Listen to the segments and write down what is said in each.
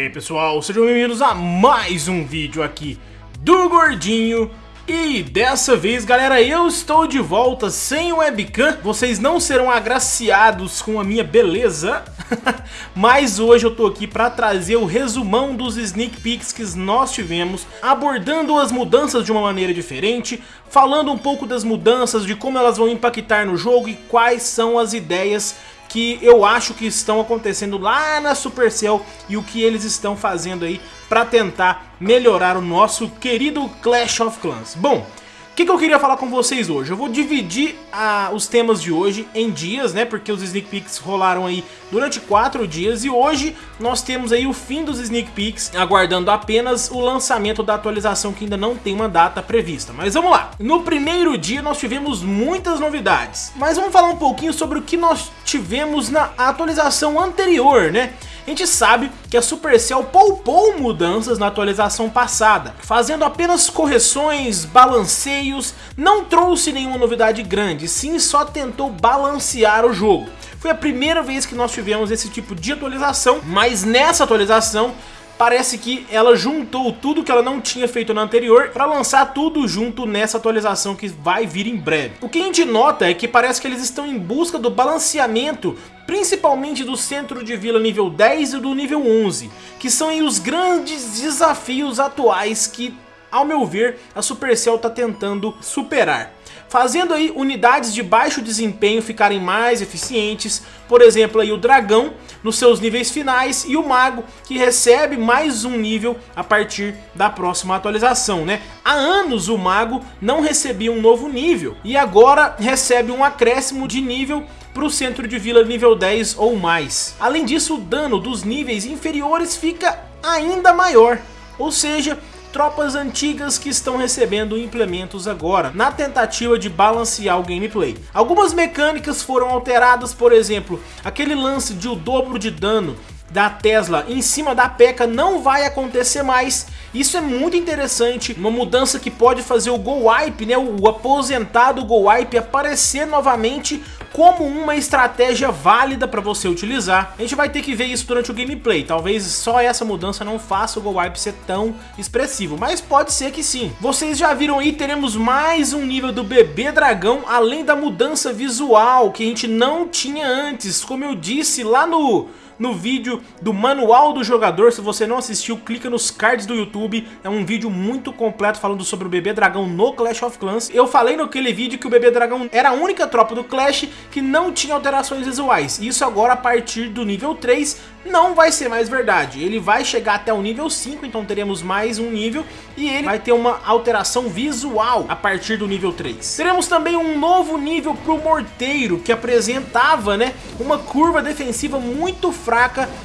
E aí pessoal, sejam bem-vindos a mais um vídeo aqui do Gordinho e dessa vez, galera, eu estou de volta sem webcam. Vocês não serão agraciados com a minha beleza. Mas hoje eu tô aqui para trazer o resumão dos sneak peeks que nós tivemos, abordando as mudanças de uma maneira diferente, falando um pouco das mudanças, de como elas vão impactar no jogo e quais são as ideias que eu acho que estão acontecendo lá na Supercell e o que eles estão fazendo aí para tentar melhorar o nosso querido Clash of Clans. Bom, que, que, eu queria falar com vocês hoje? Eu vou dividir ah, os temas de hoje em dias, né? Porque os sneak peeks rolaram aí durante quatro dias e hoje nós temos aí o fim dos sneak peeks, aguardando apenas o lançamento da atualização que ainda não tem uma data prevista. Mas vamos lá! No primeiro dia nós tivemos muitas novidades, mas vamos falar um pouquinho sobre o que nós tivemos na atualização anterior, né? A gente sabe que a Supercell poupou mudanças na atualização passada, fazendo apenas correções, balanceios, não trouxe nenhuma novidade grande, sim só tentou balancear o jogo. Foi a primeira vez que nós tivemos esse tipo de atualização, mas nessa atualização parece que ela juntou tudo que ela não tinha feito na anterior para lançar tudo junto nessa atualização que vai vir em breve. O que a gente nota é que parece que eles estão em busca do balanceamento principalmente do centro de vila nível 10 e do nível 11, que são os grandes desafios atuais que, ao meu ver, a Supercell está tentando superar fazendo aí unidades de baixo desempenho ficarem mais eficientes, por exemplo aí o dragão nos seus níveis finais e o mago que recebe mais um nível a partir da próxima atualização, né? Há anos o mago não recebia um novo nível e agora recebe um acréscimo de nível para o centro de vila nível 10 ou mais. Além disso, o dano dos níveis inferiores fica ainda maior, ou seja, tropas antigas que estão recebendo implementos agora, na tentativa de balancear o gameplay. Algumas mecânicas foram alteradas, por exemplo, aquele lance de o dobro de dano da Tesla em cima da P.E.K.K.A não vai acontecer mais. Isso é muito interessante, uma mudança que pode fazer o Go Wipe, né, o aposentado Go Wipe aparecer novamente como uma estratégia válida para você utilizar. A gente vai ter que ver isso durante o gameplay, talvez só essa mudança não faça o Go Wipe ser tão expressivo, mas pode ser que sim. Vocês já viram aí, teremos mais um nível do bebê dragão, além da mudança visual que a gente não tinha antes, como eu disse lá no no vídeo do manual do jogador. Se você não assistiu, clica nos cards do YouTube. É um vídeo muito completo falando sobre o bebê dragão no Clash of Clans. Eu falei naquele vídeo que o bebê dragão era a única tropa do Clash que não tinha alterações visuais. Isso agora a partir do nível 3 não vai ser mais verdade. Ele vai chegar até o nível 5, então teremos mais um nível e ele vai ter uma alteração visual a partir do nível 3. Teremos também um novo nível para o Morteiro, que apresentava né, uma curva defensiva muito fraca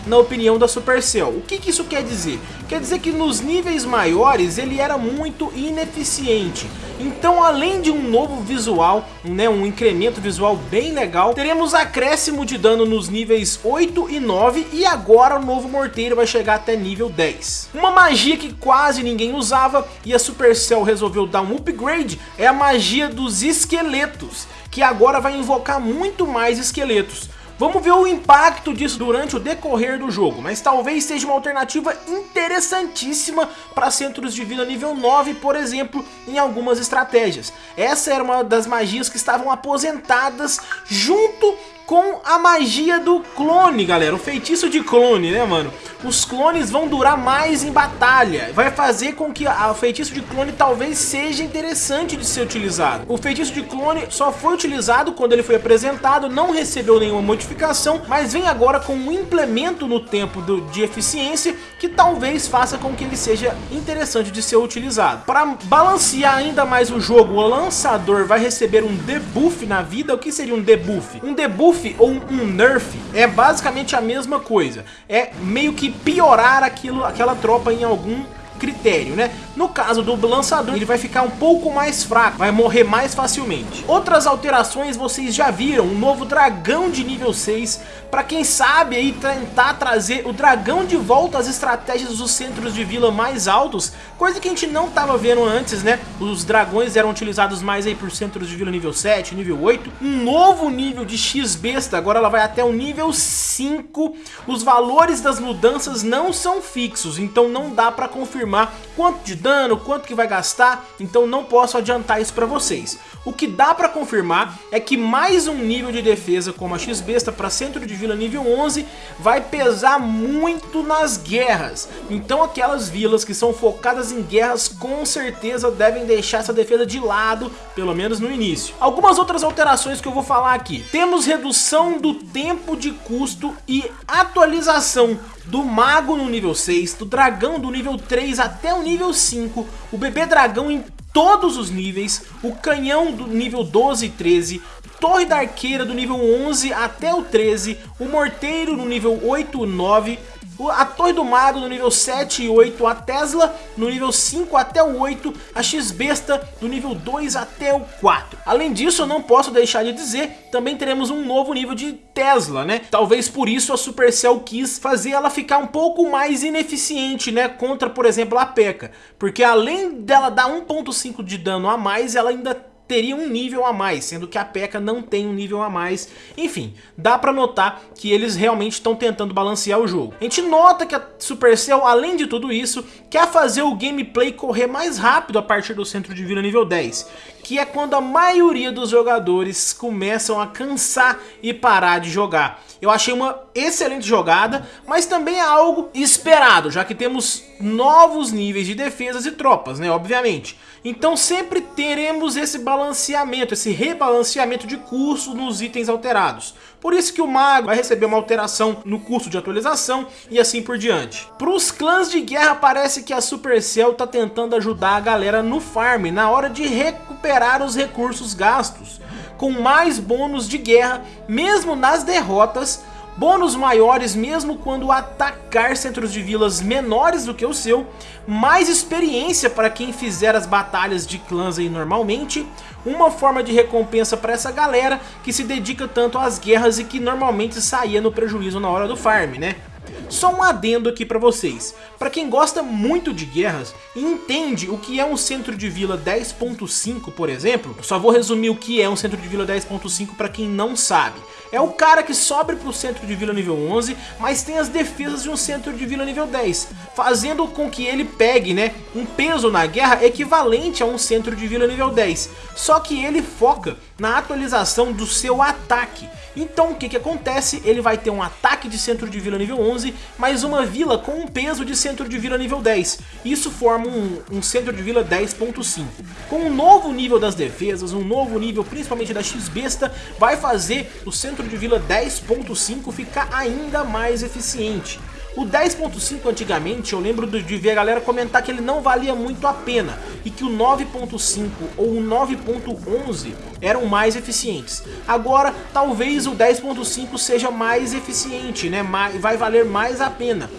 na opinião da Supercell. O que, que isso quer dizer? Quer dizer que nos níveis maiores ele era muito ineficiente. Então além de um novo visual, né, um incremento visual bem legal, teremos acréscimo de dano nos níveis 8 e 9 e agora o novo morteiro vai chegar até nível 10. Uma magia que quase ninguém usava e a Supercell resolveu dar um upgrade é a magia dos esqueletos, que agora vai invocar muito mais esqueletos. Vamos ver o impacto disso durante o decorrer do jogo, mas talvez seja uma alternativa interessantíssima para centros de vida nível 9, por exemplo, em algumas estratégias. Essa era uma das magias que estavam aposentadas junto com a magia do clone, galera. O feitiço de clone, né, mano? Os clones vão durar mais em batalha. Vai fazer com que o feitiço de clone talvez seja interessante de ser utilizado. O feitiço de clone só foi utilizado quando ele foi apresentado, não recebeu nenhuma modificação, mas vem agora com um implemento no tempo do, de eficiência que talvez faça com que ele seja interessante de ser utilizado. Para balancear ainda mais o jogo, o lançador vai receber um debuff na vida. O que seria um debuff? Um debuff buff ou um nerf é basicamente a mesma coisa. É meio que piorar aquilo, aquela tropa em algum critério, né? No caso do lançador, ele vai ficar um pouco mais fraco, vai morrer mais facilmente. Outras alterações vocês já viram, um novo dragão de nível 6, para quem sabe aí tentar trazer o dragão de volta às estratégias dos centros de vila mais altos, coisa que a gente não estava vendo antes, né? Os dragões eram utilizados mais aí por centros de vila nível 7, nível 8. Um novo nível de X-Besta, agora ela vai até o nível 5. Os valores das mudanças não são fixos, então não dá para confirmar quanto de dano, quanto que vai gastar, então não posso adiantar isso para vocês. O que dá para confirmar é que mais um nível de defesa como a X-Besta para centro de vila nível 11 vai pesar muito nas guerras. Então aquelas vilas que são focadas em guerras com certeza devem deixar essa defesa de lado, pelo menos no início. Algumas outras alterações que eu vou falar aqui. Temos redução do tempo de custo e atualização do mago no nível 6, do dragão do nível 3 até o nível 5, o bebê dragão em todos os níveis, o canhão do nível 12 e 13, torre da arqueira do nível 11 até o 13, o morteiro no nível 8 e 9, a Torre do Mago no nível 7 e 8, a Tesla no nível 5 até o 8, a X-Besta do nível 2 até o 4. Além disso, eu não posso deixar de dizer, também teremos um novo nível de Tesla, né? Talvez por isso a Supercell quis fazer ela ficar um pouco mais ineficiente, né? Contra, por exemplo, a P.E.K.K.A. Porque além dela dar 1.5 de dano a mais, ela ainda teria um nível a mais, sendo que a P.E.K.K.A não tem um nível a mais. Enfim, dá pra notar que eles realmente estão tentando balancear o jogo. A gente nota que a Supercell, além de tudo isso, quer fazer o gameplay correr mais rápido a partir do centro de vila nível 10, que é quando a maioria dos jogadores começam a cansar e parar de jogar. Eu achei uma excelente jogada, mas também é algo esperado, já que temos novos níveis de defesas e tropas, né, obviamente. Então sempre teremos esse balanceamento, esse rebalanceamento de custo nos itens alterados. Por isso que o mago vai receber uma alteração no custo de atualização e assim por diante. Para os clãs de guerra parece que a Supercell está tentando ajudar a galera no farm, na hora de recuperar os recursos gastos, com mais bônus de guerra, mesmo nas derrotas, bônus maiores mesmo quando atacar centros de vilas menores do que o seu, mais experiência para quem fizer as batalhas de clãs aí normalmente, uma forma de recompensa para essa galera que se dedica tanto às guerras e que normalmente saía no prejuízo na hora do farm, né? Só um adendo aqui para vocês. Para quem gosta muito de guerras e entende o que é um centro de vila 10.5, por exemplo, só vou resumir o que é um centro de vila 10.5 para quem não sabe. É o cara que sobe para o centro de vila nível 11, mas tem as defesas de um centro de vila nível 10, fazendo com que ele pegue né, um peso na guerra equivalente a um centro de vila nível 10. Só que ele foca na atualização do seu ataque. Então o que, que acontece? Ele vai ter um ataque de centro de vila nível 11, mais uma vila com um peso de centro de vila nível 10. Isso forma um, um centro de vila 10.5. Com um novo nível das defesas, um novo nível principalmente da X-Besta, vai fazer o centro de vila 10.5 ficar ainda mais eficiente. O 10.5 antigamente eu lembro de ver a galera comentar que ele não valia muito a pena e que o 9.5 ou o 9.11 eram mais eficientes. Agora talvez o 10.5 seja mais eficiente, né? vai valer mais a pena.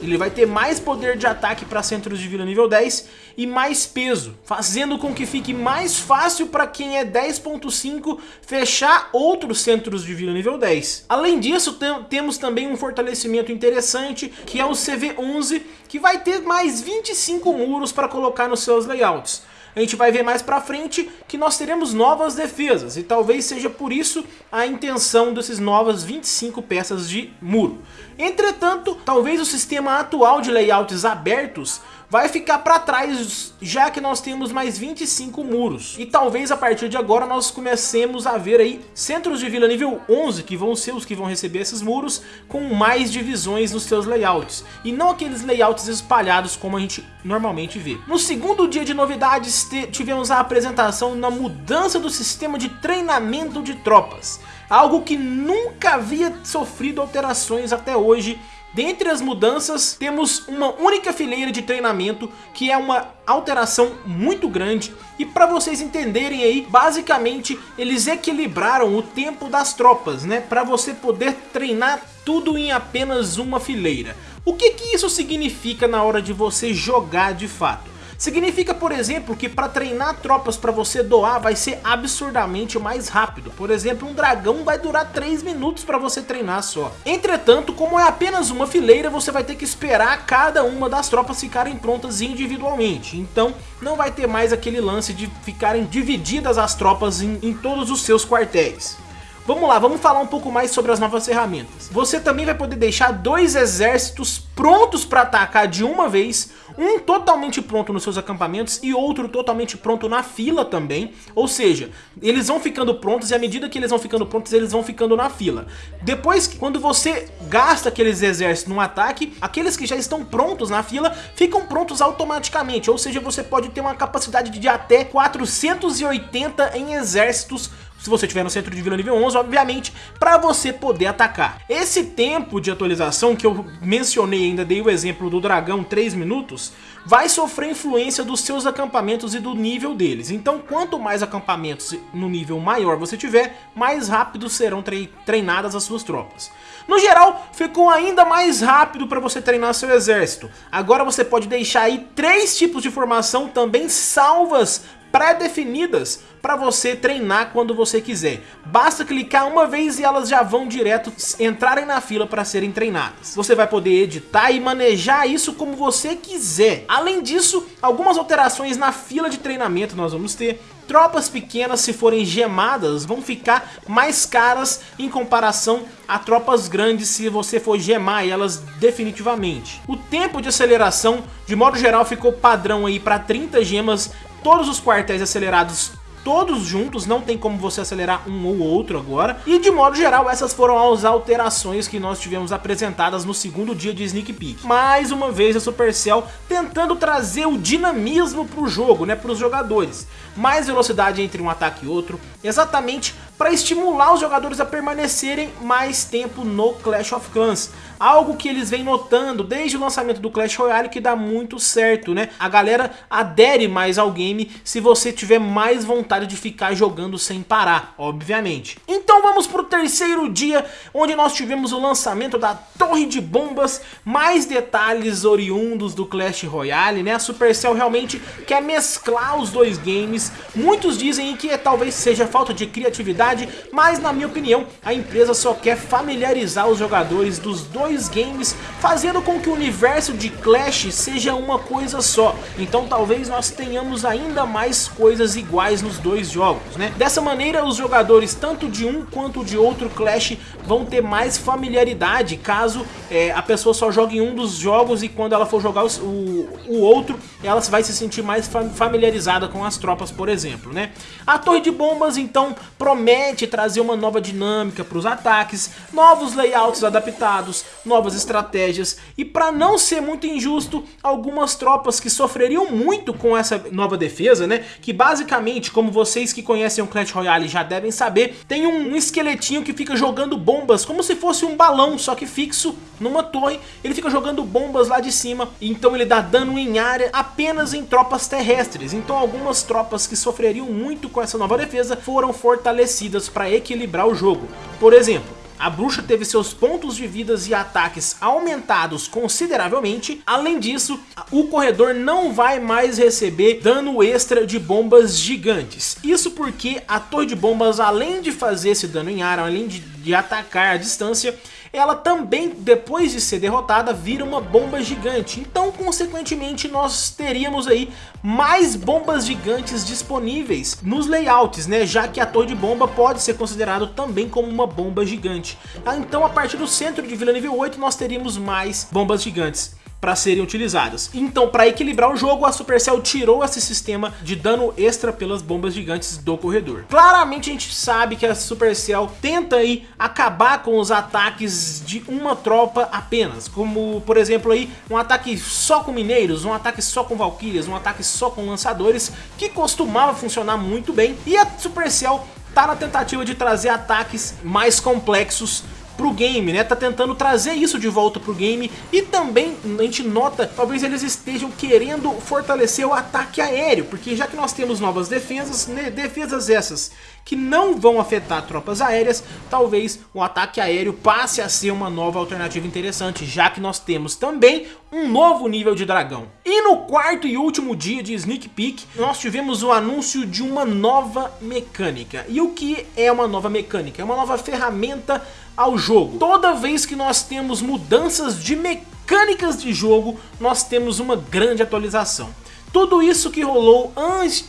Ele vai ter mais poder de ataque para centros de vila nível 10 e mais peso, fazendo com que fique mais fácil para quem é 10.5 fechar outros centros de vila nível 10. Além disso, tem, temos também um fortalecimento interessante, que é o CV11, que vai ter mais 25 muros para colocar nos seus layouts a gente vai ver mais pra frente que nós teremos novas defesas e talvez seja por isso a intenção desses novas 25 peças de muro. Entretanto, talvez o sistema atual de layouts abertos vai ficar para trás, já que nós temos mais 25 muros. E talvez a partir de agora nós comecemos a ver aí centros de vila nível 11, que vão ser os que vão receber esses muros, com mais divisões nos seus layouts. E não aqueles layouts espalhados como a gente normalmente vê. No segundo dia de novidades, tivemos a apresentação na mudança do sistema de treinamento de tropas. Algo que nunca havia sofrido alterações até hoje Dentre as mudanças, temos uma única fileira de treinamento, que é uma alteração muito grande. E para vocês entenderem aí, basicamente eles equilibraram o tempo das tropas, né? Para você poder treinar tudo em apenas uma fileira. O que, que isso significa na hora de você jogar de fato? Significa, por exemplo, que para treinar tropas para você doar vai ser absurdamente mais rápido. Por exemplo, um dragão vai durar 3 minutos para você treinar só. Entretanto, como é apenas uma fileira, você vai ter que esperar cada uma das tropas ficarem prontas individualmente. Então, não vai ter mais aquele lance de ficarem divididas as tropas em, em todos os seus quartéis. Vamos lá, vamos falar um pouco mais sobre as novas ferramentas. Você também vai poder deixar dois exércitos prontos para atacar de uma vez, um totalmente pronto nos seus acampamentos e outro totalmente pronto na fila também. Ou seja, eles vão ficando prontos e à medida que eles vão ficando prontos, eles vão ficando na fila. Depois, quando você gasta aqueles exércitos num ataque, aqueles que já estão prontos na fila ficam prontos automaticamente. Ou seja, você pode ter uma capacidade de até 480 em exércitos se você estiver no centro de vila nível 11, obviamente, para você poder atacar. Esse tempo de atualização que eu mencionei, ainda dei o exemplo do dragão 3 minutos, vai sofrer influência dos seus acampamentos e do nível deles. Então, quanto mais acampamentos no nível maior você tiver, mais rápido serão treinadas as suas tropas. No geral, ficou ainda mais rápido para você treinar seu exército. Agora você pode deixar aí três tipos de formação também salvas pré-definidas para você treinar quando você quiser. Basta clicar uma vez e elas já vão direto entrarem na fila para serem treinadas. Você vai poder editar e manejar isso como você quiser. Além disso, algumas alterações na fila de treinamento nós vamos ter. Tropas pequenas, se forem gemadas, vão ficar mais caras em comparação a tropas grandes se você for gemar elas definitivamente. O tempo de aceleração, de modo geral, ficou padrão aí para 30 gemas todos os quartéis acelerados todos juntos, não tem como você acelerar um ou outro agora. E de modo geral, essas foram as alterações que nós tivemos apresentadas no segundo dia de Sneak Peek. Mais uma vez a Supercell tentando trazer o dinamismo para o jogo, né, para os jogadores. Mais velocidade entre um ataque e outro, exatamente para estimular os jogadores a permanecerem mais tempo no Clash of Clans. Algo que eles vêm notando desde o lançamento do Clash Royale que dá muito certo, né? A galera adere mais ao game se você tiver mais vontade de ficar jogando sem parar, obviamente. Então vamos para o terceiro dia, onde nós tivemos o lançamento da Torre de Bombas, mais detalhes oriundos do Clash Royale, né? A Supercell realmente quer mesclar os dois games. Muitos dizem que talvez seja falta de criatividade, mas na minha opinião, a empresa só quer familiarizar os jogadores dos dois games, fazendo com que o universo de Clash seja uma coisa só. Então talvez nós tenhamos ainda mais coisas iguais nos dois jogos, né? Dessa maneira, os jogadores tanto de um quanto de outro Clash vão ter mais familiaridade, caso é, a pessoa só jogue em um dos jogos e quando ela for jogar o, o outro, ela vai se sentir mais familiarizada com as tropas, por exemplo, né? A Torre de Bombas, então, promete trazer uma nova dinâmica para os ataques, novos layouts adaptados, novas estratégias e para não ser muito injusto, algumas tropas que sofreriam muito com essa nova defesa, né? Que basicamente, como vocês que conhecem o Clash Royale já devem saber, tem um, um esqueletinho que fica jogando bombas como se fosse um balão, só que fixo numa torre. Ele fica jogando bombas lá de cima, então ele dá dano em área apenas em tropas terrestres. Então algumas tropas que sofreriam muito com essa nova defesa foram fortalecidas para equilibrar o jogo. Por exemplo, a bruxa teve seus pontos de vidas e ataques aumentados consideravelmente. Além disso, o corredor não vai mais receber dano extra de bombas gigantes. Isso porque a torre de bombas, além de fazer esse dano em ar, além de, de atacar à distância, ela também, depois de ser derrotada, vira uma bomba gigante. Então, consequentemente, nós teríamos aí mais bombas gigantes disponíveis nos layouts, né? Já que a torre de bomba pode ser considerado também como uma bomba gigante. Então, a partir do centro de Vila Nível 8, nós teríamos mais bombas gigantes para serem utilizadas. Então, para equilibrar o jogo, a Supercell tirou esse sistema de dano extra pelas bombas gigantes do corredor. Claramente a gente sabe que a Supercell tenta aí acabar com os ataques de uma tropa apenas, como por exemplo aí um ataque só com mineiros, um ataque só com valquírias, um ataque só com lançadores, que costumava funcionar muito bem, e a Supercell tá na tentativa de trazer ataques mais complexos pro game, né? Tá tentando trazer isso de volta pro game e também a gente nota, talvez eles estejam querendo fortalecer o ataque aéreo, porque já que nós temos novas defesas, né, defesas essas que não vão afetar tropas aéreas, talvez o ataque aéreo passe a ser uma nova alternativa interessante, já que nós temos também um novo nível de dragão. E no quarto e último dia de Sneak Peek, nós tivemos o anúncio de uma nova mecânica. E o que é uma nova mecânica? É uma nova ferramenta ao jogo. Toda vez que nós temos mudanças de mecânicas de jogo, nós temos uma grande atualização. Tudo isso que rolou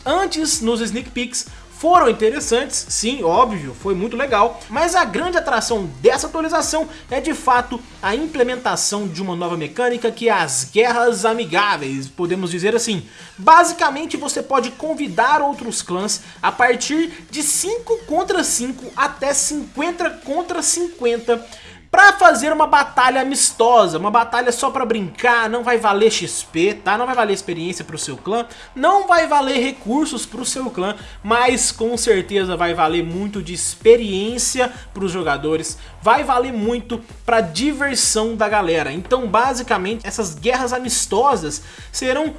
antes nos Sneak Peeks foram interessantes, sim, óbvio, foi muito legal, mas a grande atração dessa atualização é de fato a implementação de uma nova mecânica que é as guerras amigáveis, podemos dizer assim. Basicamente você pode convidar outros clãs a partir de 5 contra 5 até 50 contra 50 Pra fazer uma batalha amistosa, uma batalha só pra brincar, não vai valer XP, tá? Não vai valer experiência pro seu clã, não vai valer recursos pro seu clã, mas com certeza vai valer muito de experiência pros jogadores, vai valer muito pra diversão da galera. Então basicamente essas guerras amistosas serão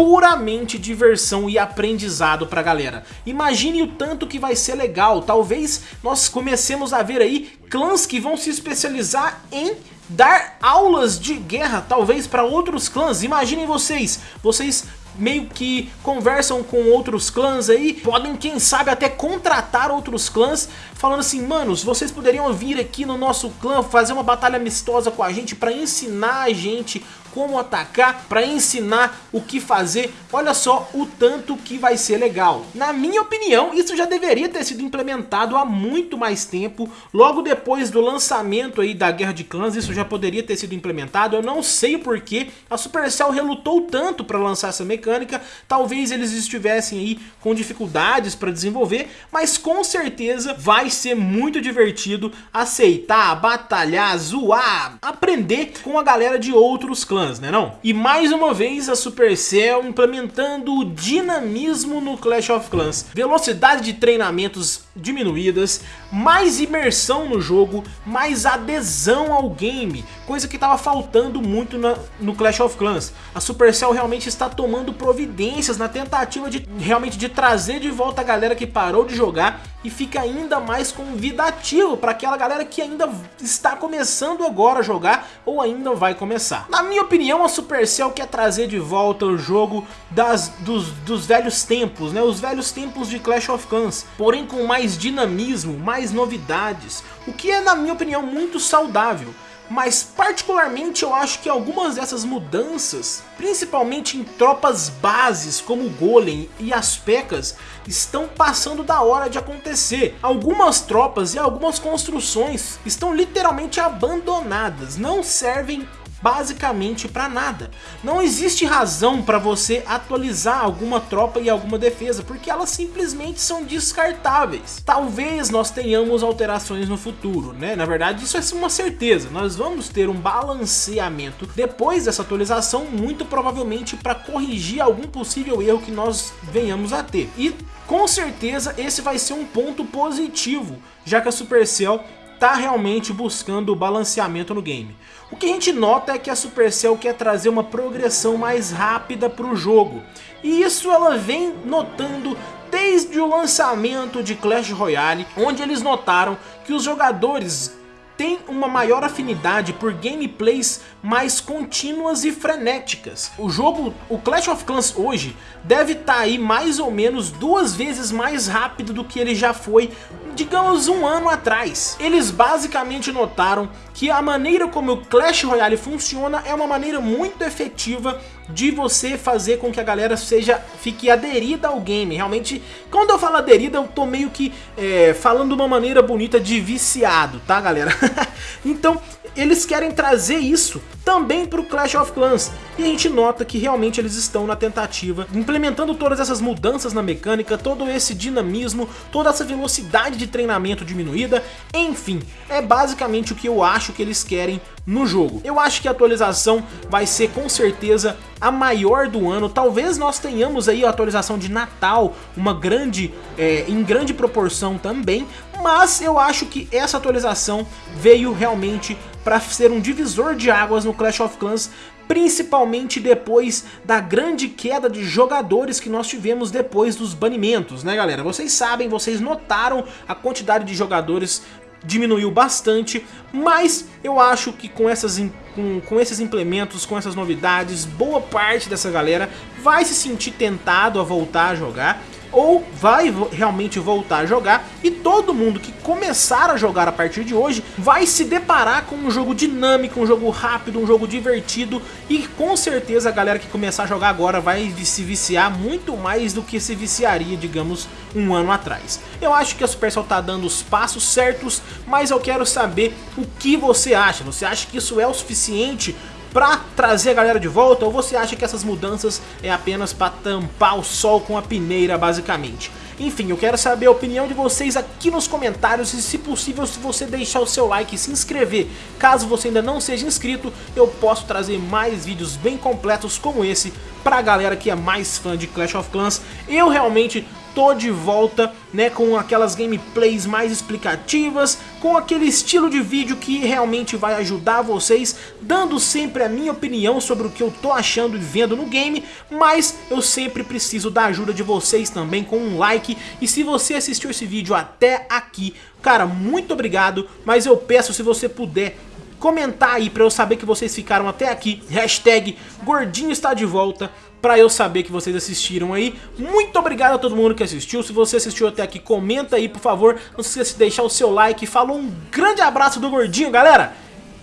puramente diversão e aprendizado pra galera. Imagine o tanto que vai ser legal, talvez nós comecemos a ver aí clãs que vão se especializar em dar aulas de guerra, talvez para outros clãs. Imaginem vocês, vocês meio que conversam com outros clãs aí, podem quem sabe até contratar outros clãs, falando assim, manos, vocês poderiam vir aqui no nosso clã fazer uma batalha amistosa com a gente para ensinar a gente como atacar, para ensinar o que fazer. Olha só o tanto que vai ser legal. Na minha opinião, isso já deveria ter sido implementado há muito mais tempo. Logo depois do lançamento aí da Guerra de Clãs, isso já poderia ter sido implementado. Eu não sei o porquê a Supercell relutou tanto para lançar essa mecânica. Talvez eles estivessem aí com dificuldades para desenvolver, mas com certeza vai ser muito divertido aceitar, batalhar, zoar, aprender com a galera de outros clãs né não? E mais uma vez a Supercell implementando o dinamismo no Clash of Clans. Velocidade de treinamentos diminuídas, mais imersão no jogo, mais adesão ao game, coisa que estava faltando muito na, no Clash of Clans. A Supercell realmente está tomando providências na tentativa de realmente de trazer de volta a galera que parou de jogar e fica ainda mais convidativo para aquela galera que ainda está começando agora a jogar ou ainda vai começar. Na minha opinião, a Supercell quer trazer de volta o jogo das, dos, dos velhos tempos, né? os velhos tempos de Clash of Clans, porém com mais mais dinamismo, mais novidades, o que é na minha opinião muito saudável. Mas particularmente eu acho que algumas dessas mudanças, principalmente em tropas bases como o Golem e as Pekkas, estão passando da hora de acontecer. Algumas tropas e algumas construções estão literalmente abandonadas, não servem basicamente para nada. Não existe razão para você atualizar alguma tropa e alguma defesa, porque elas simplesmente são descartáveis. Talvez nós tenhamos alterações no futuro, né? Na verdade isso é uma certeza, nós vamos ter um balanceamento depois dessa atualização, muito provavelmente para corrigir algum possível erro que nós venhamos a ter. E com certeza esse vai ser um ponto positivo, já que a Supercell está realmente buscando o balanceamento no game. O que a gente nota é que a Supercell quer trazer uma progressão mais rápida para o jogo, e isso ela vem notando desde o lançamento de Clash Royale, onde eles notaram que os jogadores tem uma maior afinidade por gameplays mais contínuas e frenéticas. O jogo, o Clash of Clans hoje, deve estar tá aí mais ou menos duas vezes mais rápido do que ele já foi, digamos um ano atrás. Eles basicamente notaram que a maneira como o Clash Royale funciona é uma maneira muito efetiva de você fazer com que a galera seja fique aderida ao game. Realmente, quando eu falo aderida, eu tô meio que é, falando de uma maneira bonita de viciado, tá galera? então, eles querem trazer isso também para o Clash of Clans. E a gente nota que realmente eles estão na tentativa, implementando todas essas mudanças na mecânica, todo esse dinamismo, toda essa velocidade de treinamento diminuída, enfim, é basicamente o que eu acho que eles querem no jogo. Eu acho que a atualização vai ser com certeza a maior do ano, talvez nós tenhamos aí a atualização de Natal, uma grande, é, em grande proporção também, mas eu acho que essa atualização veio realmente para ser um divisor de águas no Clash of Clans, principalmente depois da grande queda de jogadores que nós tivemos depois dos banimentos, né galera? Vocês sabem, vocês notaram a quantidade de jogadores diminuiu bastante, mas eu acho que com, essas, com, com esses implementos, com essas novidades, boa parte dessa galera vai se sentir tentado a voltar a jogar ou vai realmente voltar a jogar e todo mundo que começar a jogar a partir de hoje vai se deparar com um jogo dinâmico, um jogo rápido, um jogo divertido e com certeza a galera que começar a jogar agora vai se viciar muito mais do que se viciaria, digamos, um ano atrás. Eu acho que a Supercell tá dando os passos certos, mas eu quero saber o que você acha. Você acha que isso é o suficiente pra trazer a galera de volta ou você acha que essas mudanças é apenas pra tampar o sol com a peneira basicamente? Enfim, eu quero saber a opinião de vocês aqui nos comentários e se possível se você deixar o seu like e se inscrever. Caso você ainda não seja inscrito, eu posso trazer mais vídeos bem completos como esse pra galera que é mais fã de Clash of Clans. Eu realmente tô de volta, né, com aquelas gameplays mais explicativas, com aquele estilo de vídeo que realmente vai ajudar vocês, dando sempre a minha opinião sobre o que eu tô achando e vendo no game, mas eu sempre preciso da ajuda de vocês também com um like, e se você assistiu esse vídeo até aqui, cara, muito obrigado, mas eu peço se você puder comentar aí pra eu saber que vocês ficaram até aqui, hashtag gordinho está de volta, pra eu saber que vocês assistiram aí. Muito obrigado a todo mundo que assistiu, se você assistiu até aqui, comenta aí por favor, não se esqueça de deixar o seu like, falou um grande abraço do gordinho galera,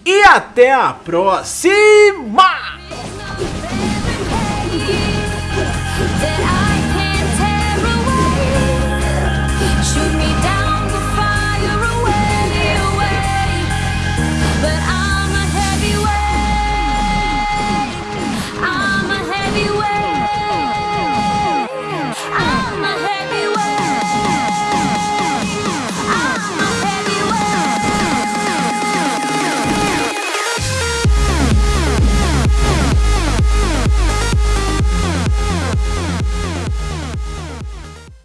e até a próxima!